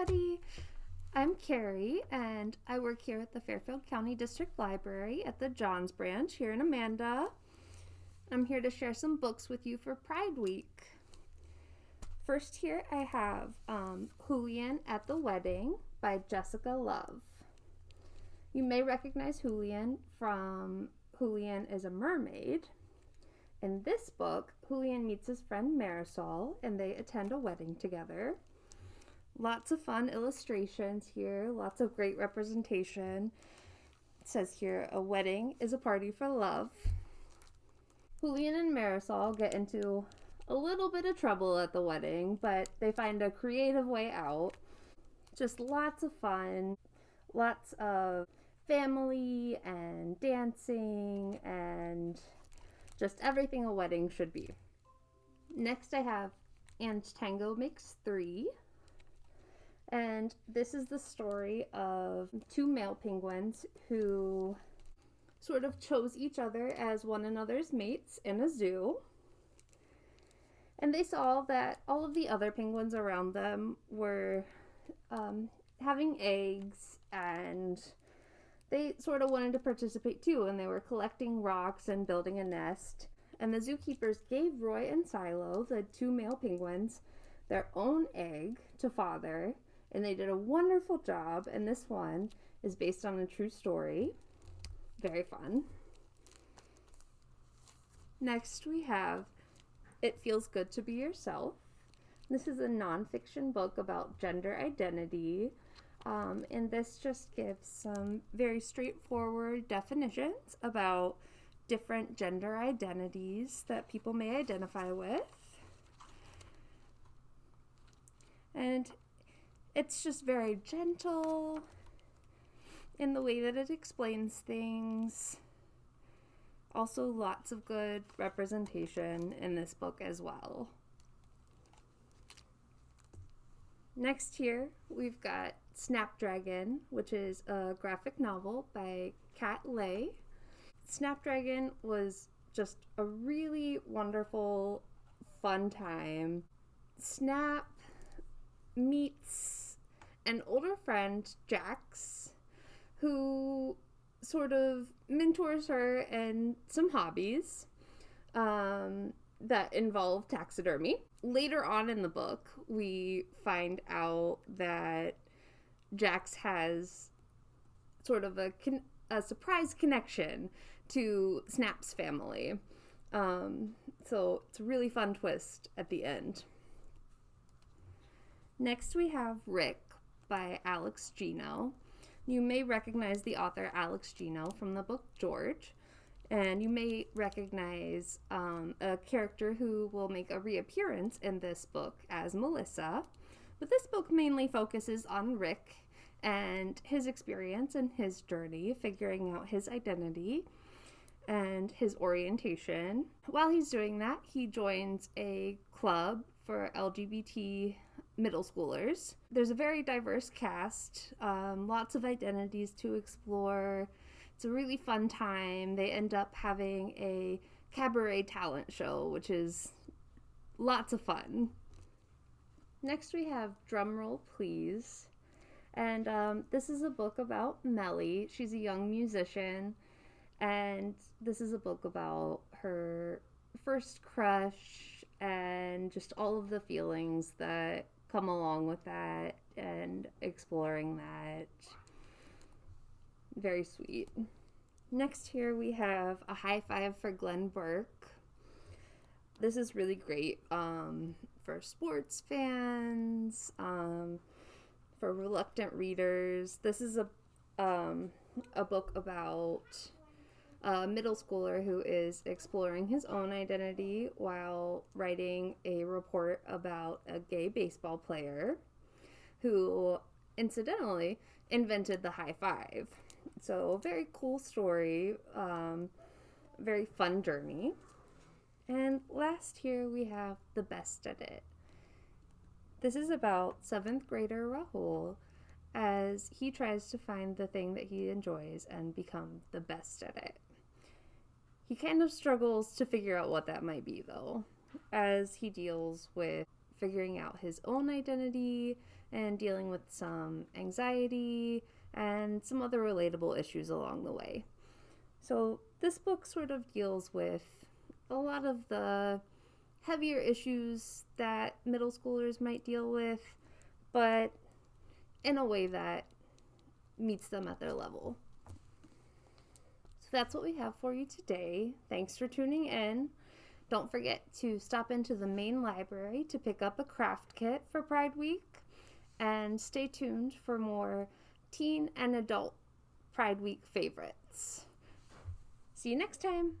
everybody. I'm Carrie, and I work here at the Fairfield County District Library at the Johns Branch here in Amanda. I'm here to share some books with you for Pride Week. First, here I have um, Julian at the Wedding by Jessica Love. You may recognize Julian from Julian is a Mermaid. In this book, Julian meets his friend Marisol and they attend a wedding together. Lots of fun illustrations here, lots of great representation. It says here, a wedding is a party for love. Julian and Marisol get into a little bit of trouble at the wedding, but they find a creative way out. Just lots of fun, lots of family and dancing and just everything a wedding should be. Next, I have And Tango Makes Three. And this is the story of two male penguins who sort of chose each other as one another's mates in a zoo. And they saw that all of the other penguins around them were um, having eggs and they sort of wanted to participate too, and they were collecting rocks and building a nest. And the zookeepers gave Roy and Silo, the two male penguins, their own egg to father, and they did a wonderful job. And this one is based on a true story. Very fun. Next, we have It Feels Good to Be Yourself. This is a nonfiction book about gender identity um, and this just gives some very straightforward definitions about different gender identities that people may identify with. And it's just very gentle in the way that it explains things. Also, lots of good representation in this book as well. Next here, we've got Snapdragon, which is a graphic novel by Kat Leyh. Snapdragon was just a really wonderful, fun time. Snap meets an older friend, Jax, who sort of mentors her in some hobbies um, that involve taxidermy. Later on in the book, we find out that Jax has sort of a, con- a surprise connection to Snap's family. Um, so it's a really fun twist at the end. Next, we have Rick by Alex Gino. You may recognize the author Alex Gino from the book George, and you may recognize um, a character who will make a reappearance in this book as Melissa. But this book mainly focuses on Rick and his experience and his journey, figuring out his identity and his orientation. While he's doing that, he joins a club for LGBT middle schoolers. There's a very diverse cast, um, lots of identities to explore. It's a really fun time. They end up having a cabaret talent show, which is lots of fun. Next, we have Drumroll Please. And um, this is a book about Melly. She's a young musician. And this is a book about her first crush just all of the feelings that come along with that and exploring that. Very sweet. Next, here we have a high five for Glenn Burke. This is really great um, for sports fans, um, for reluctant readers. This is a um, a book about a middle schooler who is exploring his own identity while writing a report about a gay baseball player who incidentally invented the high five. So, very cool story, um, very fun journey. And last here we have The Best at It. This is about seventh grader Rahul as he tries to find the thing that he enjoys and become the best at it. He kind of struggles to figure out what that might be, though, as he deals with figuring out his own identity and dealing with some anxiety and some other relatable issues along the way. So, this book sort of deals with a lot of the heavier issues that middle schoolers might deal with, but in a way that meets them at their level. That's what we have for you today. Thanks for tuning in. Don't forget to stop into the main library to pick up a craft kit for Pride Week and stay tuned for more teen and adult Pride Week favorites. See you next time.